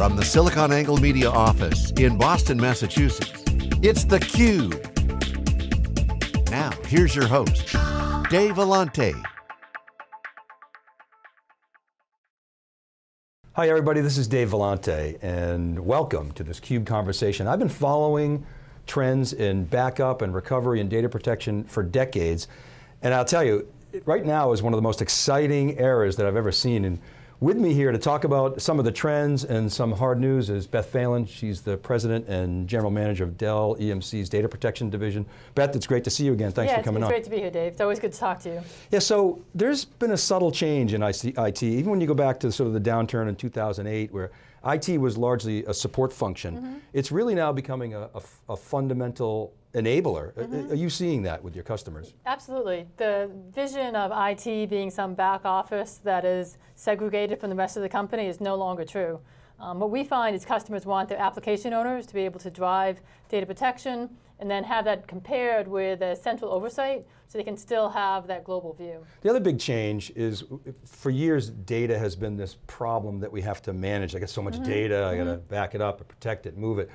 From the SiliconANGLE Media office in Boston, Massachusetts, it's theCUBE. Now, here's your host, Dave Vellante. Hi everybody, this is Dave Vellante, and welcome to this CUBE conversation. I've been following trends in backup and recovery and data protection for decades, and I'll tell you, right now is one of the most exciting eras that I've ever seen in with me here to talk about some of the trends and some hard news is Beth Phalen. She's the president and general manager of Dell EMC's data protection division. Beth, it's great to see you again. Thanks yeah, for coming on. on. it's great to be here, Dave. It's always good to talk to you. Yeah, so there's been a subtle change in IT, even when you go back to sort of the downturn in 2008 where IT was largely a support function. Mm -hmm. It's really now becoming a, a, a fundamental enabler. Mm -hmm. Are you seeing that with your customers? Absolutely. The vision of IT being some back office that is segregated from the rest of the company is no longer true. Um, what we find is customers want their application owners to be able to drive data protection and then have that compared with a central oversight so they can still have that global view. The other big change is, for years, data has been this problem that we have to manage. I got so much mm -hmm. data, I got to mm -hmm. back it up, protect it, move it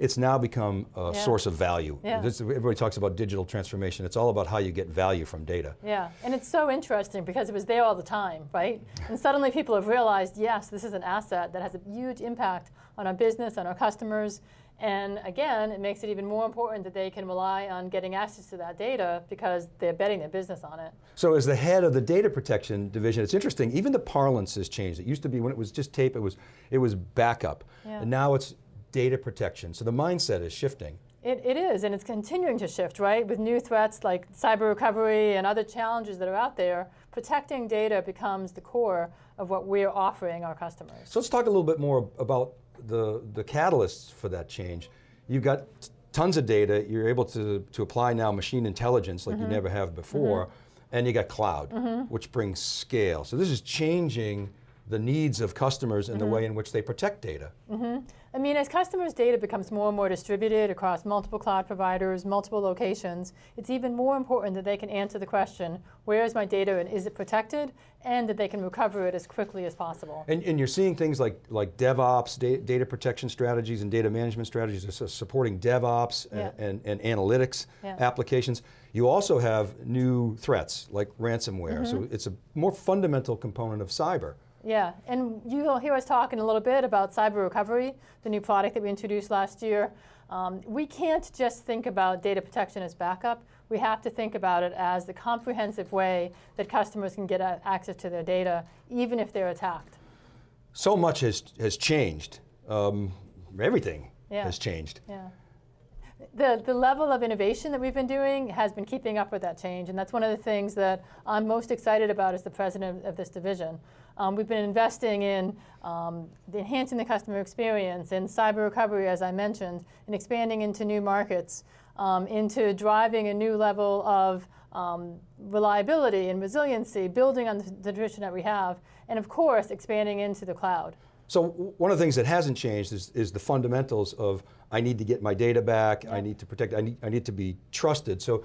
it's now become a yeah. source of value. Yeah. This, everybody talks about digital transformation. It's all about how you get value from data. Yeah, and it's so interesting because it was there all the time, right? and suddenly people have realized, yes, this is an asset that has a huge impact on our business, on our customers, and again, it makes it even more important that they can rely on getting access to that data because they're betting their business on it. So as the head of the data protection division, it's interesting, even the parlance has changed. It used to be when it was just tape, it was, it was backup. Yeah. And now it's data protection. So the mindset is shifting. It, it is, and it's continuing to shift, right? With new threats like cyber recovery and other challenges that are out there, protecting data becomes the core of what we're offering our customers. So let's talk a little bit more about the, the catalysts for that change. You've got tons of data, you're able to, to apply now machine intelligence like mm -hmm. you mm-hmm. never have before, mm -hmm. and you got cloud, mm -hmm. which brings scale. So this is changing the needs of customers and the mm-hmm. way in which they protect data. Mm-hmm. I mean, as customers' data becomes more and more distributed across multiple cloud providers, multiple locations, it's even more important that they can answer the question, where is my data and is it protected? And that they can recover it as quickly as possible. And, and you're seeing things like, like DevOps, da data protection strategies and data management strategies, so supporting DevOps yeah. and, and, and, analytics yeah. applications. You also have new threats like ransomware, mm -hmm. so it's a more fundamental component of cyber. Yeah, and you'll hear us talking a little bit about cyber recovery, the new product that we introduced last year. Um, we can't just think about data protection as backup. We have to think about it as the comprehensive way that customers can get access to their data, even if they're attacked. So much has, has changed. Um, everything yeah. has changed. Yeah. The, the level of innovation that we've been doing has been keeping up with that change, and that's one of the things that I'm most excited about as the president of this division. Um, we've been investing in um, enhancing the customer experience, in cyber recovery, as I mentioned, and expanding into new markets, um, into driving a new level of um, reliability and resiliency, building on the, the tradition that we have, and of course, expanding into the cloud. So one of the things that hasn't changed is, is the fundamentals of I need to get my data back, I need to protect, I need, I need to be trusted. So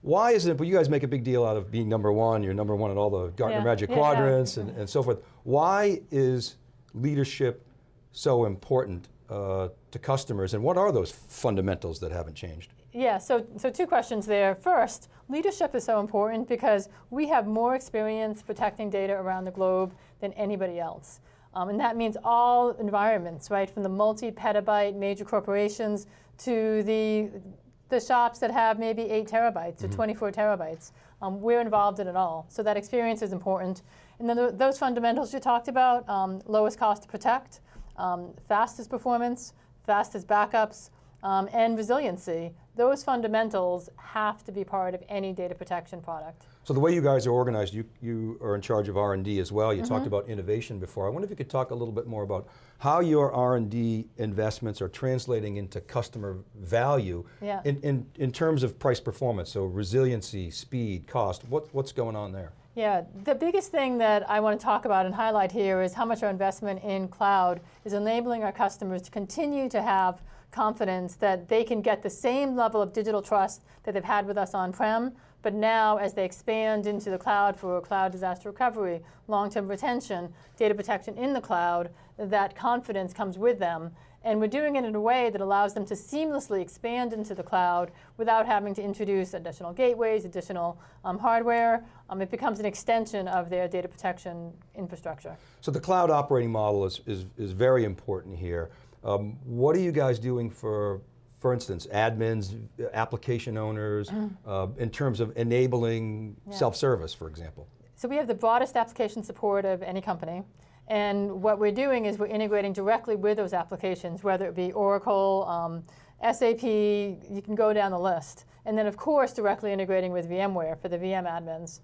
why isn't it, but you guys make a big deal out of being number one, you're number one at all the Gartner yeah. Magic yeah, Quadrants yeah. And, and so forth. Why is leadership so important uh, to customers and what are those fundamentals that haven't changed? Yeah, so, so two questions there. First, leadership is so important because we have more experience protecting data around the globe than anybody else. Um, and that means all environments, right, from the multi-petabyte major corporations to the the shops that have maybe 8 terabytes mm -hmm. or mm-hmm. 24 terabytes. Um, we're involved in it all. So that experience is important. And then the, those fundamentals you talked about, um, lowest cost to protect, um, fastest performance, fastest backups, um, and resiliency. Those fundamentals have to be part of any data protection product. So the way you guys are organized, you, you are in charge of R&D as well. You mm -hmm. talked mm-hmm. about innovation before. I wonder if you could talk a little bit more about how your R&D investments are translating into customer value yeah. in, in, in terms of price performance, so resiliency, speed, cost, what, what's going on there? Yeah, the biggest thing that I want to talk about and highlight here is how much our investment in cloud is enabling our customers to continue to have confidence that they can get the same level of digital trust that they've had with us on-prem But now, as they expand into the cloud for cloud disaster recovery, long-term retention, data protection in the cloud, that confidence comes with them. And we're doing it in a way that allows them to seamlessly expand into the cloud without having to introduce additional gateways, additional um, hardware. Um, it becomes an extension of their data protection infrastructure. So the cloud operating model is, is, is very important here. Um, what are you guys doing for for instance, admins, application owners, mm. uh, in terms of enabling yeah. self-service, for example? So we have the broadest application support of any company. And what we're doing is we're integrating directly with those applications, whether it be Oracle, um, SAP, you can go down the list. And then of course directly integrating with VMware for the VM admins.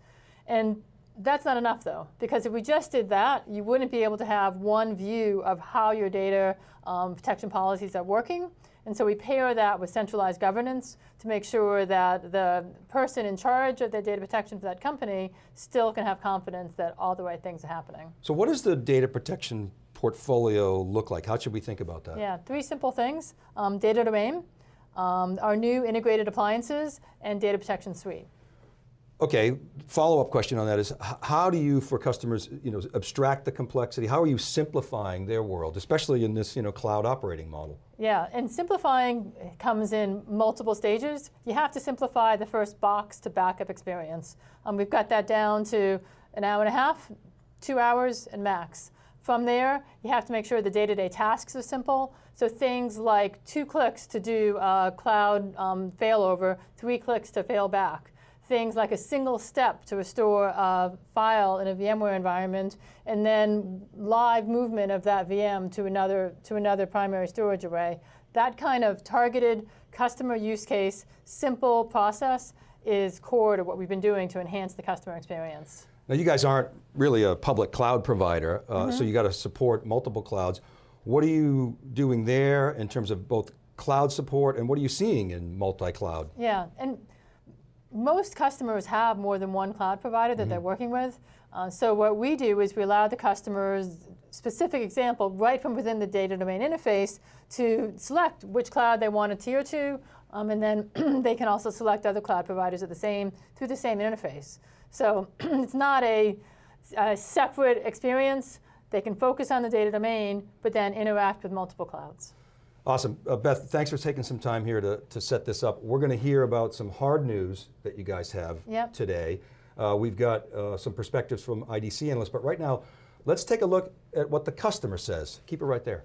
And that's not enough though, because if we just did that, you wouldn't be able to have one view of how your data um, protection policies are working. And so we pair that with centralized governance to make sure that the person in charge of the data protection for that company still can have confidence that all the right things are happening. So what does the data protection portfolio look like? How should we think about that? Yeah, three simple things. Um, data domain, um, our new integrated appliances, and data protection suite. Okay, follow-up question on that is, how do you, for customers, you know, abstract the complexity? How are you simplifying their world, especially in this, you know, cloud operating model? Yeah, and simplifying comes in multiple stages. You have to simplify the first box to backup experience. Um, we've got that down to an hour and a half, two hours, and max. From there, you have to make sure the day-to-day -day tasks are simple. So things like two clicks to do a cloud um, failover, three clicks to fail back things like a single step to restore a file in a VMware environment, and then live movement of that VM to another, to another primary storage array. That kind of targeted customer use case, simple process is core to what we've been doing to enhance the customer experience. Now you guys aren't really a public cloud provider, uh, mm -hmm. so you got to support multiple clouds. What are you doing there in terms of both cloud support and what are you seeing in multi-cloud? Yeah, and most customers have more than one cloud provider that mm -hmm. they're mm-hmm. working with. Uh, so what we do is we allow the customers, specific example, right from within the data domain interface to select which cloud they want to tier to, um, and then they can also select other cloud providers at the same, through the same interface. So it's not a, a separate experience. They can focus on the data domain, but then interact with multiple clouds. Awesome. Uh, Beth, thanks for taking some time here to, to set this up. We're going to hear about some hard news that you guys have yep. today. Uh, we've got uh, some perspectives from IDC analysts, but right now, let's take a look at what the customer says. Keep it right there.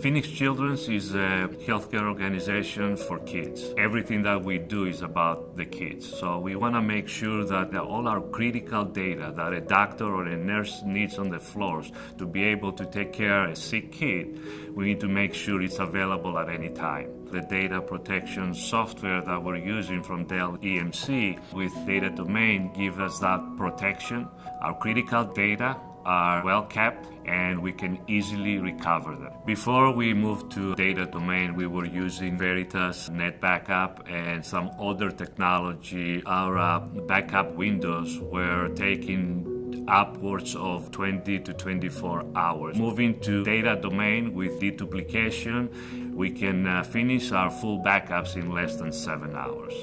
Phoenix Children's is a healthcare organization for kids. Everything that we do is about the kids. So we want to make sure that all our critical data that a doctor or a nurse needs on the floors to be able to take care of a sick kid, we need to make sure it's available at any time. The data protection software that we're using from Dell EMC with Data Domain gives us that protection. Our critical data are well kept and we can easily recover them. Before we moved to data domain, we were using Veritas NetBackup and some other technology. Our uh, backup windows were taking upwards of 20 to 24 hours. Moving to data domain with deduplication, we can uh, finish our full backups in less than seven hours.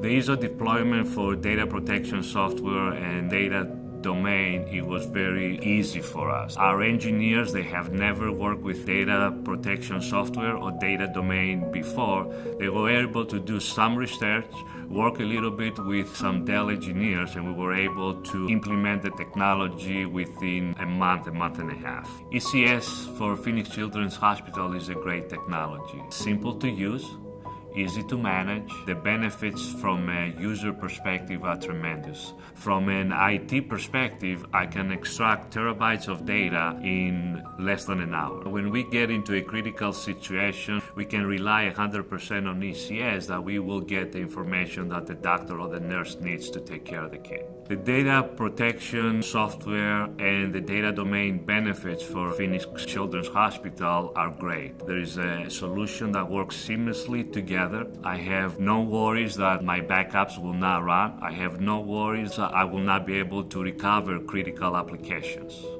The ISO deployment for data protection software and data domain, it was very easy for us. Our engineers, they have never worked with data protection software or data domain before. They were able to do some research, work a little bit with some Dell engineers, and we were able to implement the technology within a month, a month and a half. ECS for Phoenix Children's Hospital is a great technology. Simple to use, easy to manage. The benefits from a user perspective are tremendous. From an IT perspective, I can extract terabytes of data in less than an hour. When we get into a critical situation, we can rely 100% on ECS that we will get the information that the doctor or the nurse needs to take care of the kid. The data protection software and the data domain benefits for Phoenix Children's Hospital are great. There is a solution that works seamlessly together together. I have no worries that my backups will not run. I have no worries that I will not be able to recover critical applications.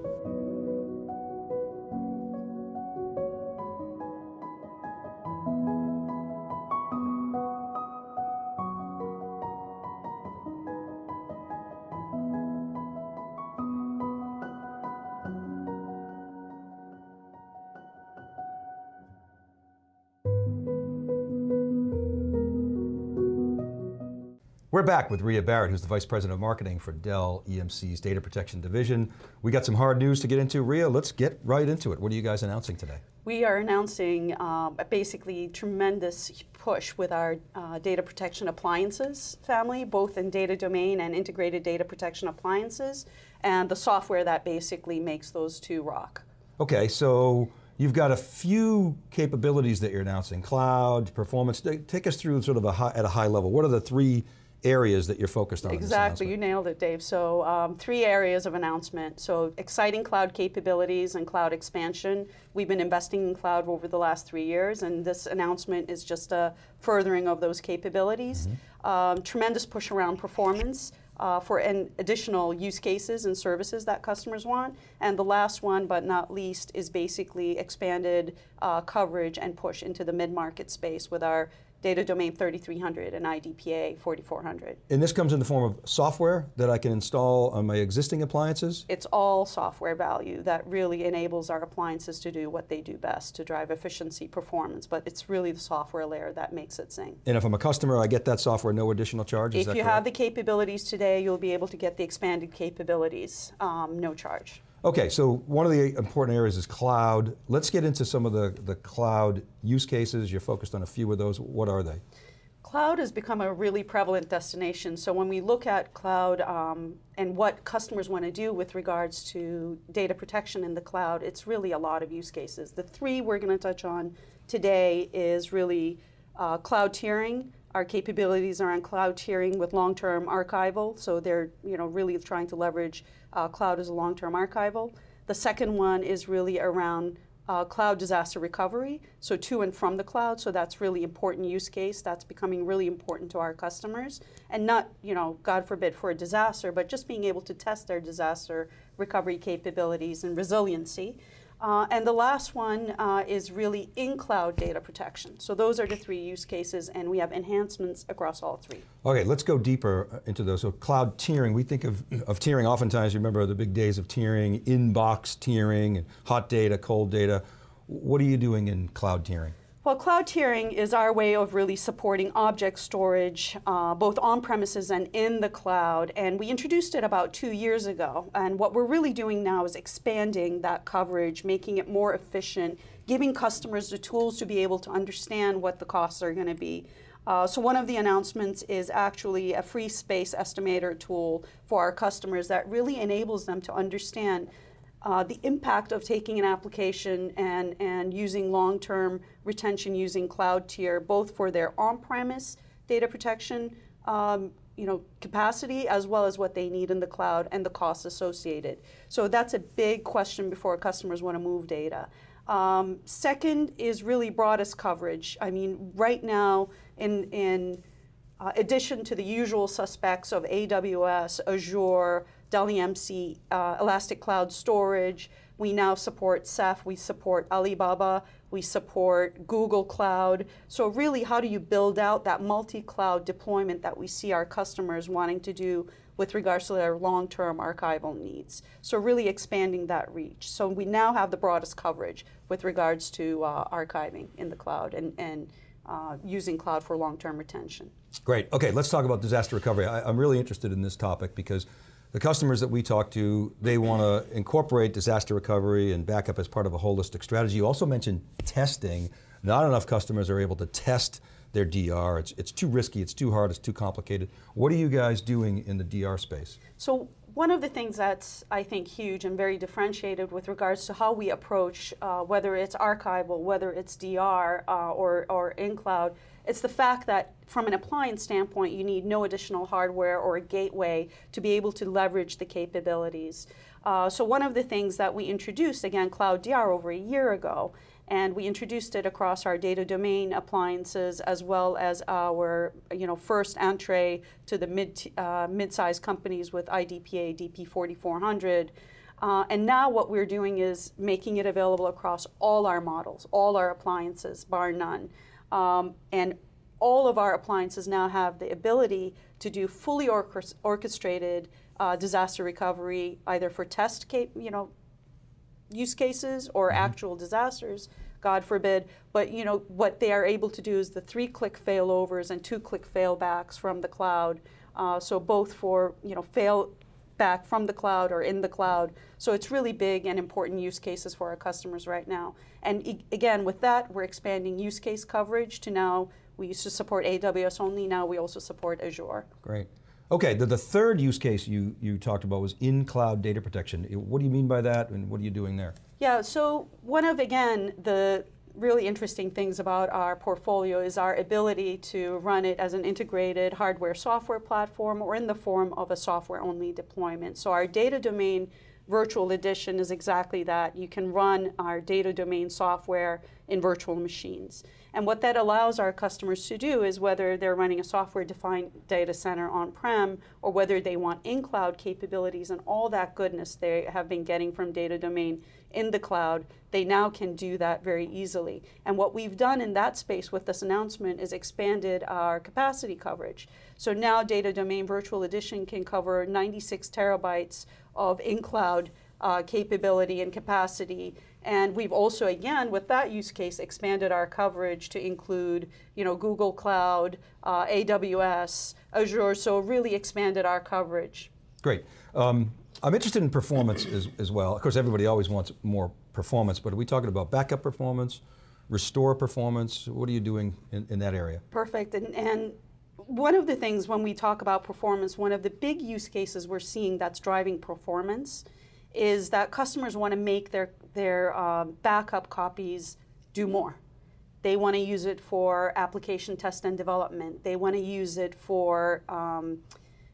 Back with Ruya Barrett, who's the Vice President of Marketing for Dell EMC's Data Protection Division. We got some hard news to get into. Ruya, let's get right into it. What are you guys announcing today? We are announcing um, basically tremendous push with our uh, data protection appliances family, both in data domain and integrated data protection appliances, and the software that basically makes those two rock. Okay, so you've got a few capabilities that you're announcing, cloud, performance. Take us through sort of a high, at a high level. What are the three areas that you're focused on? Exactly, you nailed it, Dave. So um, three areas of announcement. So exciting cloud capabilities and cloud expansion. We've been investing in cloud over the last three years, and this announcement is just a furthering of those capabilities. Mm -hmm. um, tremendous push around performance. Uh, for an additional use cases and services that customers want. And the last one, but not least, is basically expanded uh, coverage and push into the mid-market space with our Data Domain 3300 and IDPA 4400. And this comes in the form of software that I can install on my existing appliances? It's all software value that really enables our appliances to do what they do best, to drive efficiency, performance, but it's really the software layer that makes it sing. And if I'm a customer, I get that software, no additional charge, If you correct? have the capabilities today, you'll be able to get the expanded capabilities, um, no charge. Okay, so one of the important areas is cloud. Let's get into some of the, the cloud use cases. You're focused on a few of those. What are they? Cloud has become a really prevalent destination. So when we look at cloud um, and what customers want to do with regards to data protection in the cloud, it's really a lot of use cases. The three we're going to touch on today is really uh, cloud tiering. Our capabilities are on cloud tiering with long-term archival. So they're you know really trying to leverage uh, cloud as a long-term archival. The second one is really around uh, cloud disaster recovery, so to and from the cloud, so that's really important use case. That's becoming really important to our customers. And not, you know, God forbid for a disaster, but just being able to test their disaster recovery capabilities and resiliency. Uh, and the last one uh, is really in-cloud data protection. So those are the three use cases, and we have enhancements across all three. Okay, let's go deeper uh, into those. So cloud tiering, we think of, of tiering oftentimes, you remember the big days of tiering, inbox tiering, hot data, cold data. What are you doing in cloud tiering? Well, cloud tiering is our way of really supporting object storage, uh, both on premises and in the cloud. And we introduced it about two years ago. And what we're really doing now is expanding that coverage, making it more efficient, giving customers the tools to be able to understand what the costs are going to be. Uh, so one of the announcements is actually a free space estimator tool for our customers that really enables them to understand uh, the impact of taking an application and, and using long-term retention using cloud tier, both for their on-premise data protection um, you know, capacity as well as what they need in the cloud and the costs associated. So that's a big question before customers want to move data. Um, second is really broadest coverage. I mean, right now, in, in uh, addition to the usual suspects of AWS, Azure, Dell EMC, uh, Elastic Cloud Storage. We now support Ceph, we support Alibaba, we support Google Cloud. So really, how do you build out that multi-cloud deployment that we see our customers wanting to do with regards to their long-term archival needs. So really expanding that reach. So we now have the broadest coverage with regards to uh, archiving in the cloud and, and uh, using cloud for long-term retention. Great, okay, let's talk about disaster recovery. I, I'm really interested in this topic because the customers that we talk to, they want to incorporate disaster recovery and backup as part of a holistic strategy. You also mentioned testing. Not enough customers are able to test their DR. It's, it's too risky, it's too hard, it's too complicated. What are you guys doing in the DR space? So one of the things that's, I think, huge and very differentiated with regards to how we approach, uh, whether it's archival, whether it's DR uh, or, or in cloud, it's the fact that from an appliance standpoint, you need no additional hardware or a gateway to be able to leverage the capabilities. Uh, so one of the things that we introduced, again, Cloud DR over a year ago, and we introduced it across our data domain appliances as well as our you know, first entree to the mid, uh, mid-sized companies with IDPA DP4400. Uh, and now what we're doing is making it available across all our models, all our appliances, bar none. Um, and all of our appliances now have the ability to do fully orchestrated uh, disaster recovery, either for test you know, use cases or mm -hmm. actual disasters, God forbid. But you know what they are able to do is the three-click failovers and two-click failbacks from the cloud Uh, so both for you know fail back from the cloud or in the cloud. So it's really big and important use cases for our customers right now. And e again, with that, we're expanding use case coverage to now, we used to support AWS only, now we also support Azure. Great. Okay, the, the third use case you, you talked about was in-cloud data protection. What do you mean by that and what are you doing there? Yeah, so one of, again, the really interesting things about our portfolio is our ability to run it as an integrated hardware software platform or in the form of a software only deployment. So our data domain virtual edition is exactly that. You can run our data domain software in virtual machines. And what that allows our customers to do is whether they're running a software-defined data center on-prem or whether they want in-cloud capabilities and all that goodness they have been getting from data domain in the cloud, they now can do that very easily. And what we've done in that space with this announcement is expanded our capacity coverage. So now Data Domain Virtual Edition can cover 96 terabytes of in-cloud uh, capability and capacity. And we've also, again, with that use case, expanded our coverage to include, you know, Google Cloud, uh, AWS, Azure, so really expanded our coverage. Great. Um, I'm interested in performance as, as well. Of course, everybody always wants more performance, but are we talking about backup performance, restore performance? What are you doing in, in that area? Perfect, and, and one of the things when we talk about performance, one of the big use cases we're seeing that's driving performance is that customers want to make their, their um, backup copies do more. They want to use it for application test and development. They want to use it for um,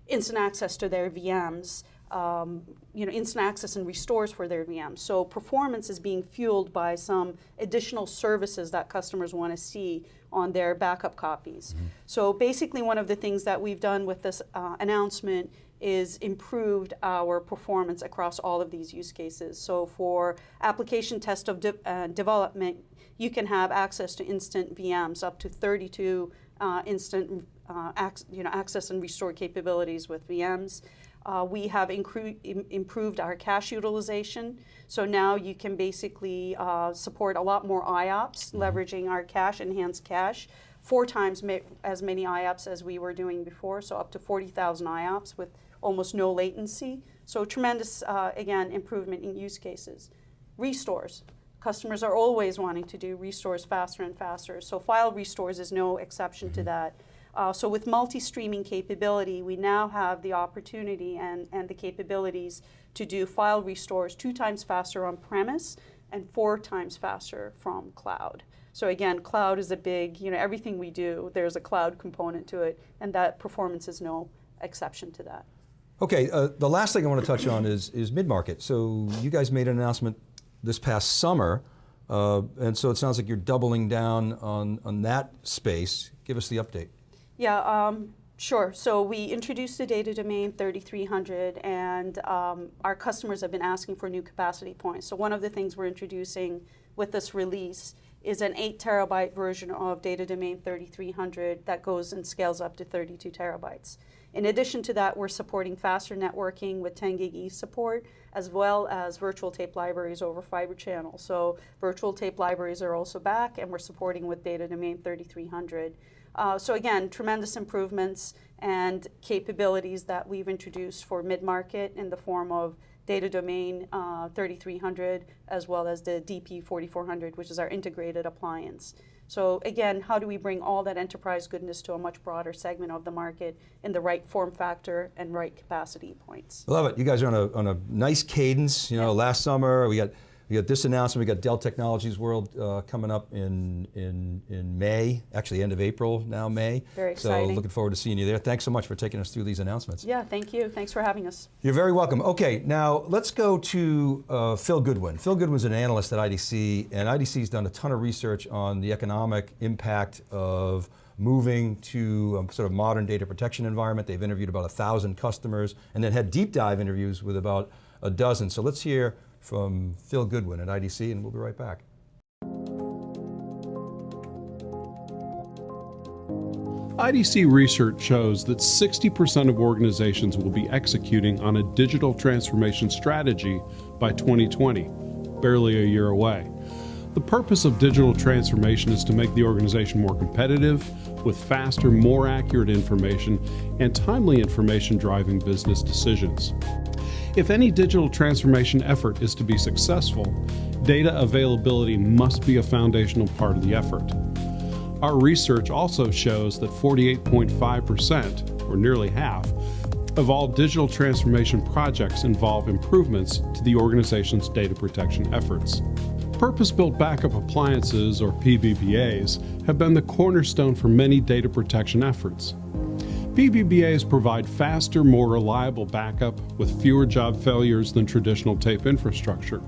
instant access to their VMs um, you know, instant access and restores for their VMs. So performance is being fueled by some additional services that customers want to see on their backup copies. Mm -hmm. So basically one of the things that we've done with this uh, announcement is improved our performance across all of these use cases. So for application test of de uh, development, you can have access to instant VMs up to 32 uh, instant uh, you know, access and restore capabilities with VMs. Uh, we have improved our cache utilization. So now you can basically uh, support a lot more IOPS, mm -hmm. leveraging our cache, enhanced cache, four times ma as many IOPS as we were doing before, so up to 40,000 IOPS with almost no latency. So tremendous, uh, again, improvement in use cases. Restores. Customers are always wanting to do restores faster and faster. So file restores is no exception mm -hmm. to mm-hmm. that. Uh, so with multi-streaming capability, we now have the opportunity and, and the capabilities to do file restores two times faster on premise and four times faster from cloud. So again, cloud is a big, you know, everything we do, there's a cloud component to it, and that performance is no exception to that. Okay, uh, the last thing I want to touch on is, is mid-market. So you guys made an announcement this past summer, uh, and so it sounds like you're doubling down on, on that space. Give us the update. Yeah, um, sure. So we introduced the data domain 3300 and um, our customers have been asking for new capacity points. So one of the things we're introducing with this release is an 8 terabyte version of data domain 3300 that goes and scales up to 32 terabytes. In addition to that, we're supporting faster networking with 10 gig E support, as well as virtual tape libraries over fiber channel. So virtual tape libraries are also back, and we're supporting with data domain 3300. Uh, so again, tremendous improvements and capabilities that we've introduced for mid-market in the form of data domain uh, 3300 as well as the DP 4400, which is our integrated appliance. So again, how do we bring all that enterprise goodness to a much broader segment of the market in the right form factor and right capacity points? I love it. You guys are on a, on a nice cadence. You know, yeah. last summer we got we got this announcement, we got Dell Technologies World uh, coming up in, in, in May, actually end of April, now May. Very exciting. So looking forward to seeing you there. Thanks so much for taking us through these announcements. Yeah, thank you. Thanks for having us. You're very welcome. Okay, now let's go to uh, Phil Goodwin. Phil Goodwin's an analyst at IDC, and IDC's done a ton of research on the economic impact of moving to a sort of modern data protection environment. They've interviewed about a thousand customers and then had deep dive interviews with about a dozen. So let's hear from Phil Goodwin at IDC, and we'll be right back. IDC research shows that 60% of organizations will be executing on a digital transformation strategy by 2020, barely a year away. The purpose of digital transformation is to make the organization more competitive, with faster, more accurate information, and timely information driving business decisions. If any digital transformation effort is to be successful, data availability must be a foundational part of the effort. Our research also shows that 48.5%, or nearly half, of all digital transformation projects involve improvements to the organization's data protection efforts. Purpose-built backup appliances, or PBBAs, have been the cornerstone for many data protection efforts. PBBAs provide faster, more reliable backup with fewer job failures than traditional tape infrastructure.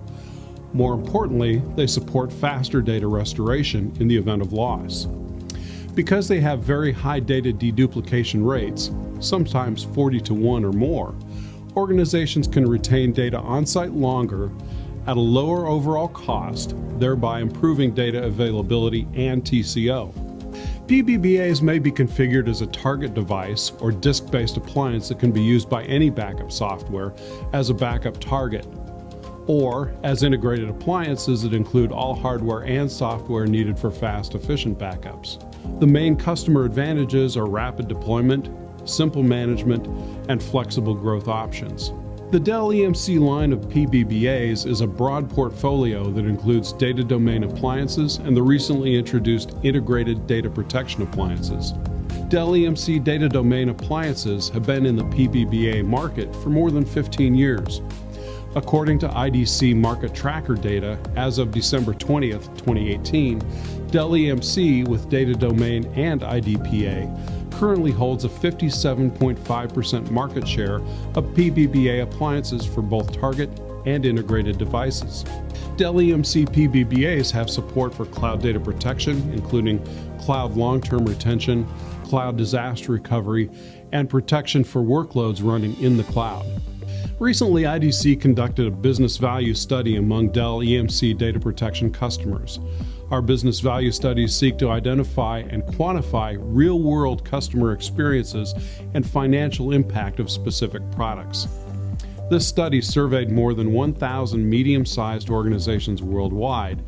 More importantly, they support faster data restoration in the event of loss. Because they have very high data deduplication rates, sometimes 40 to 1 or more, organizations can retain data on site longer at a lower overall cost, thereby improving data availability and TCO. PBBAs may be configured as a target device or disk based appliance that can be used by any backup software as a backup target, or as integrated appliances that include all hardware and software needed for fast, efficient backups. The main customer advantages are rapid deployment, simple management, and flexible growth options. The Dell EMC line of PBBAs is a broad portfolio that includes data domain appliances and the recently introduced integrated data protection appliances. Dell EMC data domain appliances have been in the PBBA market for more than 15 years. According to IDC market tracker data, as of December 20th, 2018, Dell EMC with data domain and IDPA currently holds a 57.5% market share of PBBA appliances for both target and integrated devices. Dell EMC PBBAs have support for cloud data protection, including cloud long term retention, cloud disaster recovery, and protection for workloads running in the cloud. Recently, IDC conducted a business value study among Dell EMC data protection customers. Our business value studies seek to identify and quantify real world customer experiences and financial impact of specific products. This study surveyed more than 1,000 medium sized organizations worldwide,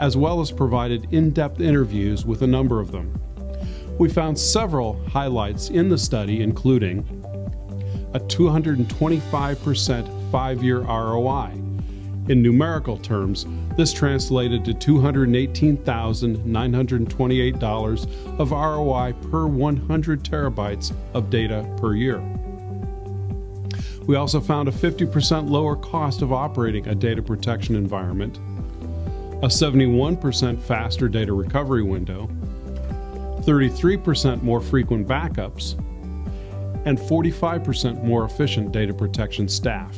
as well as provided in depth interviews with a number of them. We found several highlights in the study, including a 225% five year ROI in numerical terms, this translated to $218,928 of ROI per 100 terabytes of data per year. We also found a 50% lower cost of operating a data protection environment, a 71% faster data recovery window, 33% more frequent backups, and 45% more efficient data protection staff.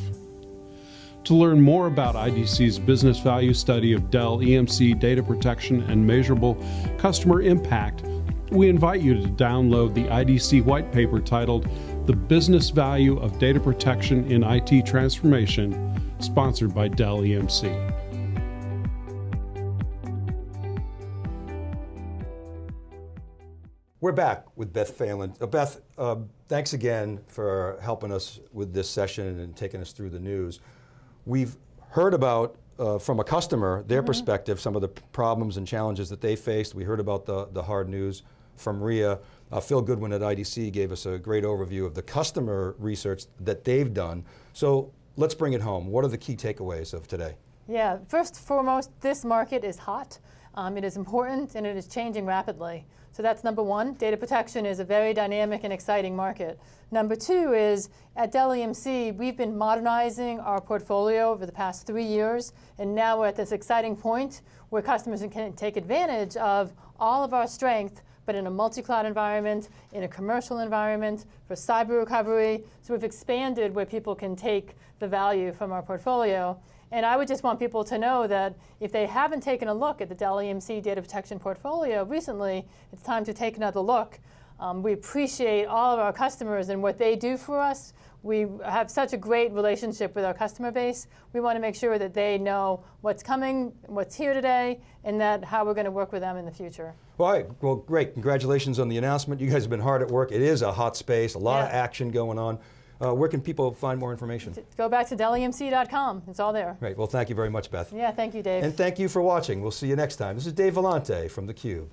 To learn more about IDC's business value study of Dell EMC data protection and measurable customer impact, we invite you to download the IDC white paper titled The Business Value of Data Protection in IT Transformation, sponsored by Dell EMC. We're back with Beth Phalen. Uh, Beth, uh, thanks again for helping us with this session and taking us through the news. We've heard about uh, from a customer, their mm -hmm. perspective, some of the problems and challenges that they faced. We heard about the, the hard news from Ruya. Uh, Phil Goodwin at IDC gave us a great overview of the customer research that they've done. So let's bring it home. What are the key takeaways of today? Yeah, first foremost, this market is hot. Um, it is important and it is changing rapidly. So that's number one. Data protection is a very dynamic and exciting market. Number two is at Dell EMC, we've been modernizing our portfolio over the past three years, and now we're at this exciting point where customers can take advantage of all of our strength but in a multi-cloud environment, in a commercial environment, for cyber recovery. So we've expanded where people can take the value from our portfolio. And I would just want people to know that if they haven't taken a look at the Dell EMC data protection portfolio recently, it's time to take another look. Um, we appreciate all of our customers and what they do for us. We have such a great relationship with our customer base. We want to make sure that they know what's coming, what's here today, and that how we're going to work with them in the future. All right, well, great. Congratulations on the announcement. You guys have been hard at work. It is a hot space, a lot yeah. of action going on. uh, where can people find more information? Go back to dellemc.com. It's all there. Great. Well, thank you very much, Beth. Yeah, thank you, Dave. And thank you for watching. We'll see you next time. This is Dave Vellante from theCUBE.